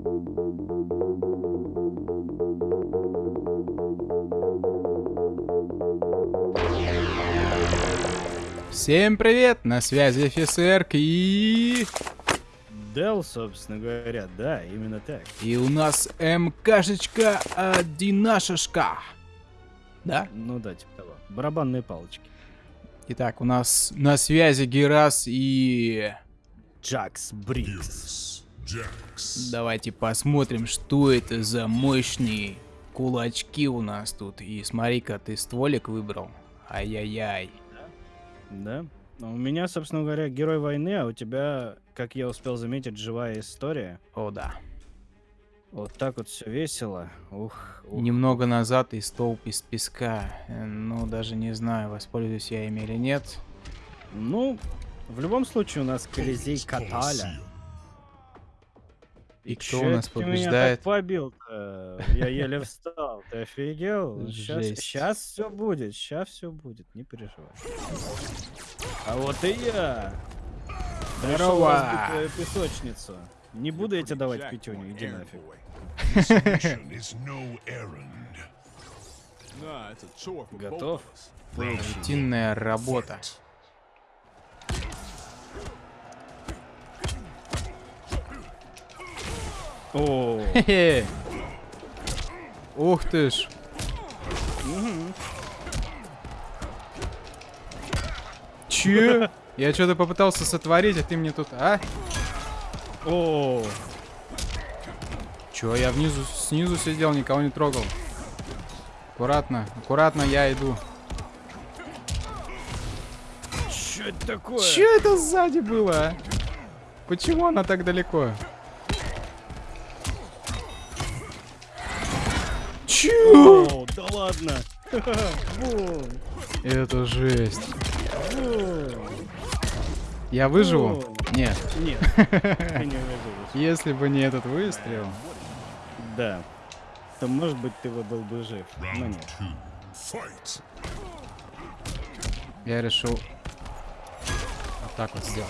Всем привет, на связи офицерк и... Дел, собственно говоря, да, именно так. И у нас МКшечка одинашешка. Да? Ну да, типа того. Барабанные палочки. Итак, у нас на связи Герас и... Джакс Брикс. Давайте посмотрим, что это за мощные кулачки у нас тут. И смотри-ка, ты стволик выбрал. Ай-яй-яй. Да? Ну, У меня, собственно говоря, герой войны, а у тебя, как я успел заметить, живая история. О, да. Вот так вот все весело. Ух, ух. Немного назад и столб из песка. Ну, даже не знаю, воспользуюсь я ими или нет. Ну, в любом случае у нас Колизей Каталя. И кто у нас это ты меня побеждает? побил-то? Я еле встал. Ты офигел? Жесть. Сейчас все будет, сейчас все будет, не переживай. А вот и я. Здорово. песочницу. Не буду я тебе давать пятюню, иди нафиг. Готов? Рутинная работа. О, Хе-хе. Ух ты ж. Че? Я что-то попытался сотворить, а ты мне тут, а? о, Чё, я внизу, снизу сидел, никого не трогал. Аккуратно, аккуратно я иду. что это такое? Чё это сзади было, а? Почему она так далеко? Чё? О, да ладно. Это жесть. Я выживу? Нет. Нет, ты не выживешь. Если бы не этот выстрел. Да. То может быть ты бы был бы жив. Но нет. Я решил вот так вот сделать.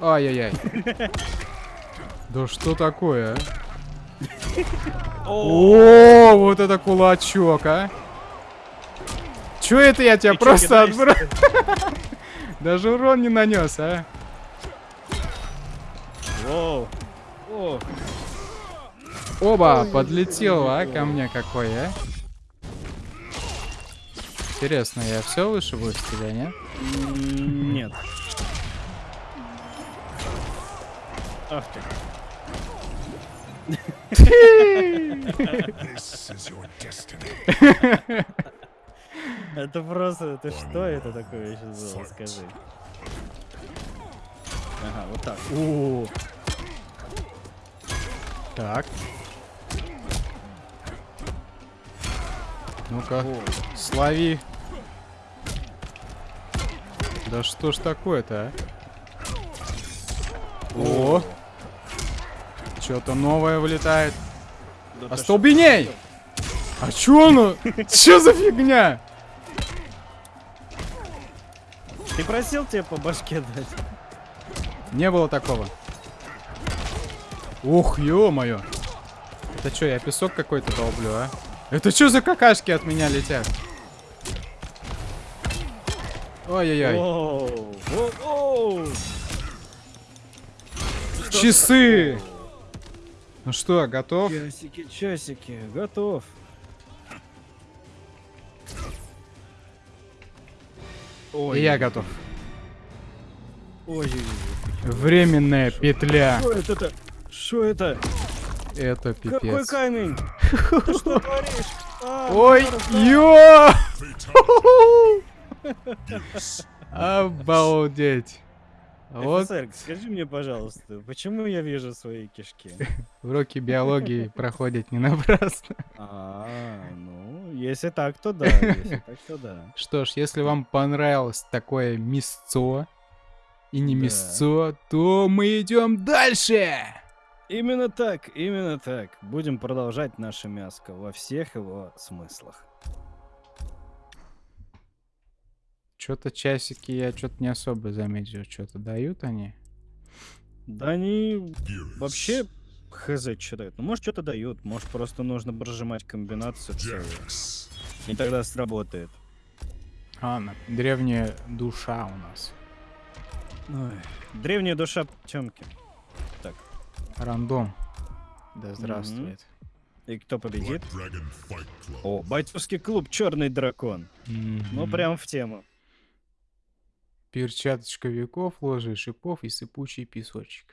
Ай-яй-яй. Да что такое, а? О, вот это кулачок, а? Чё это я тебя просто отбросил? Даже урон не нанес, а? Воу. Оба, подлетел, а, ко мне какой, а? Интересно, я все выше буду с тебя, нет? м, нет. Ах ты. Это просто, это что это такое сейчас было, скажи. Ага, вот так. О, Так. Ну-ка, слови. Да что ж такое-то, а? О! Что-то новое вылетает. да Остолбеней! А чё оно? Чё за фигня? Ты просил тебе по башке дать? Не было такого. Ух, ё-моё. Это что, я песок какой-то долблю, а? Это что за какашки от меня летят? Ой-ой-ой. Часы! Ну что, готов? Часики, часики, готов. Ой, И я готов. Ой. Временная петля. Что это? Что это? Это Какой пипец. камень? Ты что творишь? А, Ой, мерзко. ё! Обалдеть. Вот Офицер, скажи мне, пожалуйста, почему я вижу свои кишки? уроки биологии проходят не напрасно. А, ну, если так, то да, если так, то да. Что ж, если вам понравилось такое мясцо и не Да. мясцо, то мы идем дальше. Именно так, именно так. Будем продолжать наше мяско во всех его смыслах. Что-то часики я что-то не особо заметил, что-то дают они. Да они вообще хз что дают. Ну, может, что-то дают. Может, просто нужно прожимать комбинацию целую. И тогда сработает. А, на- древняя душа у нас. Ой. Древняя душа Тёмки. Рандом. Да здравствует. И кто победит? О, бойцовский клуб Черный дракон. Ну, Мгм. прям в тему. Перчаточка веков, ложе шипов и сыпучий песочек.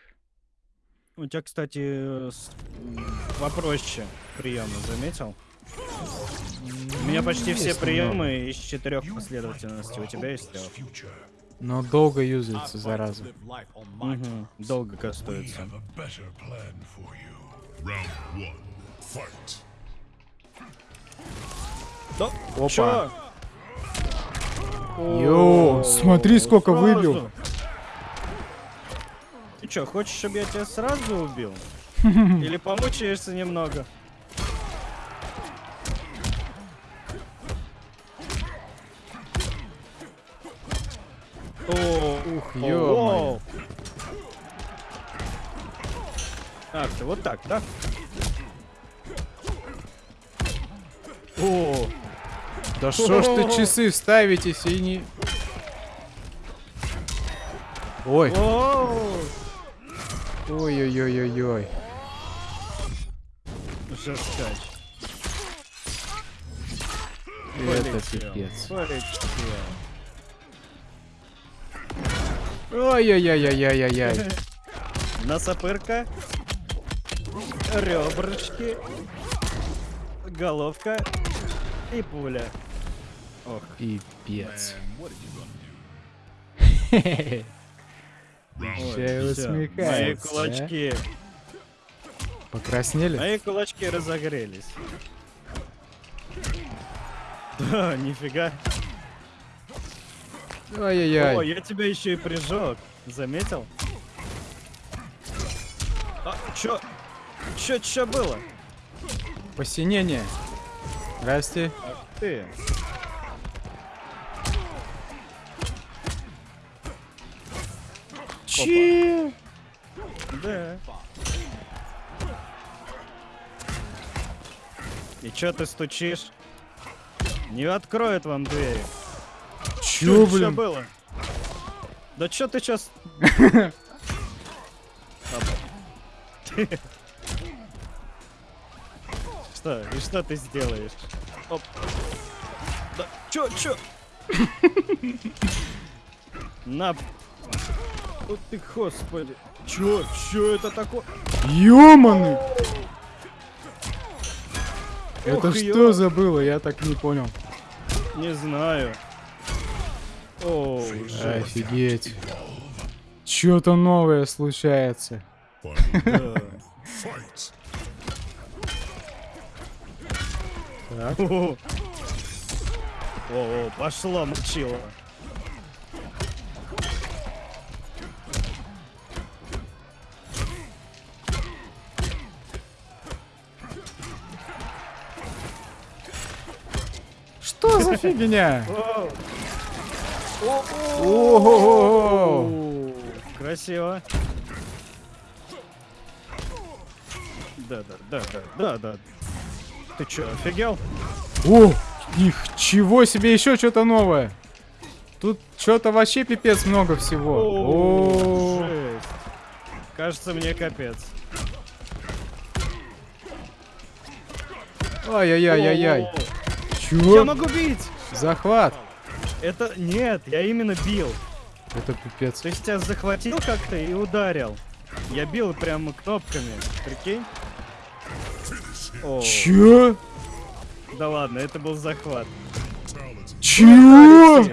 У тебя, кстати, э, попроще приемы, заметил? У меня почти все приемы из четырех последовательностей. У тебя есть трех. Но долго юзается, зараза. Мгм, Долго кастуется. Да, Опа. чё? Йоу, смотри, сколько сразу. выбил. Ты чё, хочешь, чтобы я тебя сразу убил? Или помучаешься немного? О, Ух, воу. Ах ты, вот так, да? О, Да что ж ты часы ставитесь и не... Ой, ой-ой-ой-ой-ой. жесткач. Это пипец. полетел. Ой-ой-ой-ой-ой-ой. Носопырка. Ребрышки. Головка. И пуля. Ох. Пипец. Всё, Мои а? кулачки. Покраснели? Мои кулачки разогрелись. Да, нифига. О, Ай-яй-яй. я тебя еще и прижег. Заметил? А, чё? Чё, чё было? Посинение. Здрасте. Ах ты. Чи? Да. И чё ты стучишь? Не откроет вам двери. Чё, чё блин? было? Да чё ты сейчас... Что? И что ты сделаешь? Оп. Да, чё, чё? На. Вот ты, господи. Чё, чё это такое? Ёманы! Это что ё. за было? Я так не понял. Не знаю. О, жесть. Офигеть. Чё-то новое случается. Так. О, о, пошло, мочило. Что за фигня? Ого! Красиво. Да, да, да, да, да, да. Ты чё, офигел? О, ничего себе, еще что-то новое. Тут что-то вообще пипец много всего. О. Кажется, мне капец. Ай-яй-яй-яй-яй. О, Я Чего? могу бить! Захват. Это нет, я именно бил. Это пипец. То есть тебя захватил как-то и ударил. Я бил прямо кнопками. Прикинь? О, Чё? да ладно, это был захват. Чего?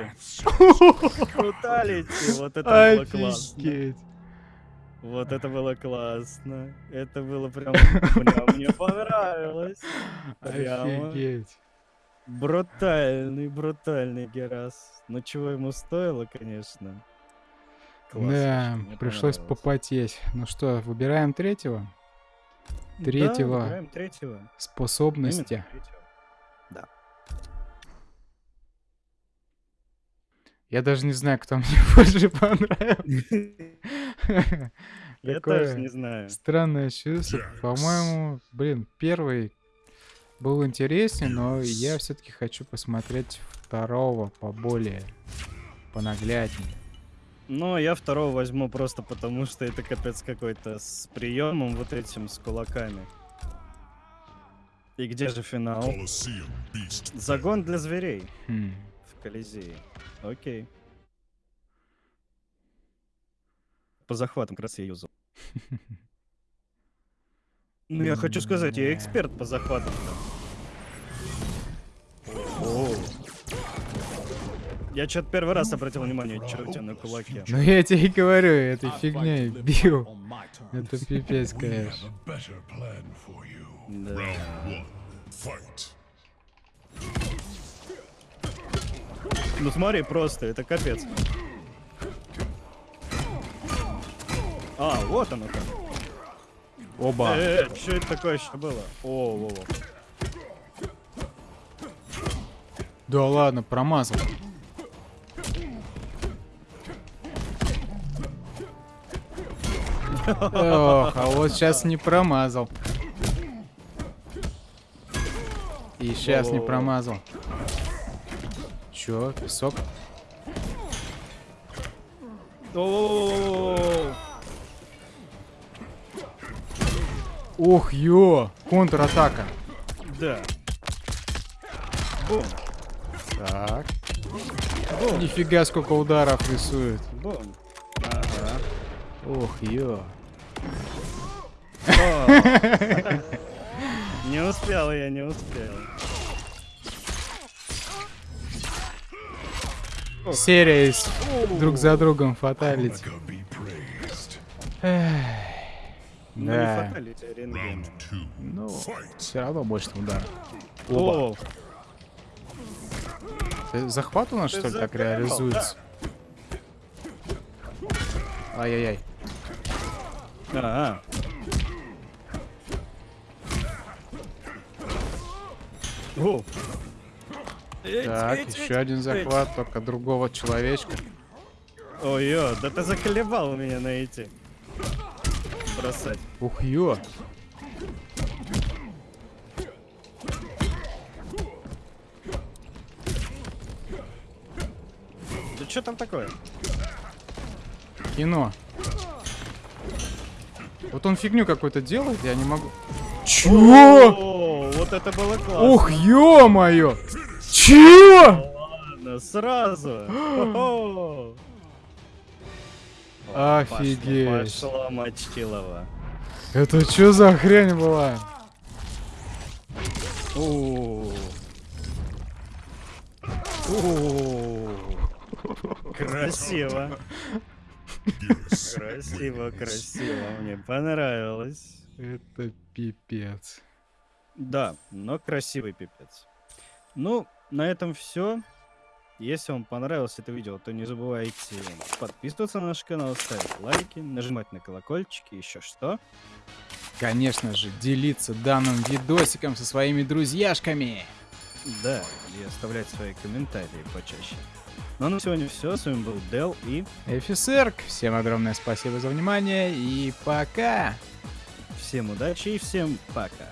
Бруталити, вот это было классно. Вот это было классно. Это было прям, прям мне понравилось. Офигеть. Брутальный, брутальный Герас. Ну чего ему стоило, конечно. Классно, Да, пришлось попотеть. Ну что, выбираем третьего? Да, третьего. выбираем третьего. Способности. Третьего. Я даже не знаю, кто мне больше понравился. Я тоже не знаю. Странное чувство. По-моему, блин, первый был интереснее, но я все-таки хочу посмотреть второго поболее, понагляднее. Но я второго возьму просто потому, что это капец какой-то с приемом вот этим, с кулаками. И где же финал? Загон для зверей Хм. в Колизее. Окей. По захватам как раз я юзал. Ну, я хочу сказать, я эксперт по захватам. О. Я что-то первый раз обратил внимание, тебя на кулаке. Ну я тебе и говорю, этой фигней бил. Это пипец, конечно. Да. Ну смотри, просто, это капец. А, вот оно как. Оба. Э, что это такое еще было? О, во, во. Да ладно, промазал. Ох, а вот сейчас не промазал. И сейчас не промазал. Чё, песок? О, Ух, ё! Контратака. Да. Бум, Так. бум, Нифига сколько ударов рисует. бум. Ага. Ух, ё. Не успел я, не успел. Серия из друг за другом фаталити. Omega Ну не Да. фаталити, а рентген. Ну, все равно больше удар. Оба. О, Ты- Захват у нас, Ты что ли, так реализуется? Ай-яй-яй. ага. О. Так, еще один захват, только другого человечка. Ой, ё, да ты заколебал меня найти. Бросать. Ух, ё. Да что там такое? Кино. Вот он фигню какую-то делает, я не могу... Чё? О, вот это было классно. Ух, ё-моё! Чё? Ладно, сразу. Офигеть. Пошло мочилово. Это чё за хрень была? Красиво. Красиво, красиво. Мне понравилось. Это пипец. Да, но красивый пипец. Ну, на этом все. Если вам понравилось это видео, то не забывайте подписываться на наш канал, ставить лайки, нажимать на колокольчики, еще что. Конечно же, делиться данным видосиком со своими друзьяшками. Да, и оставлять свои комментарии почаще. Ну а на сегодня все. С вами был Дел и Эфисерк, всем огромное спасибо за внимание и пока! всем удачи и всем пока.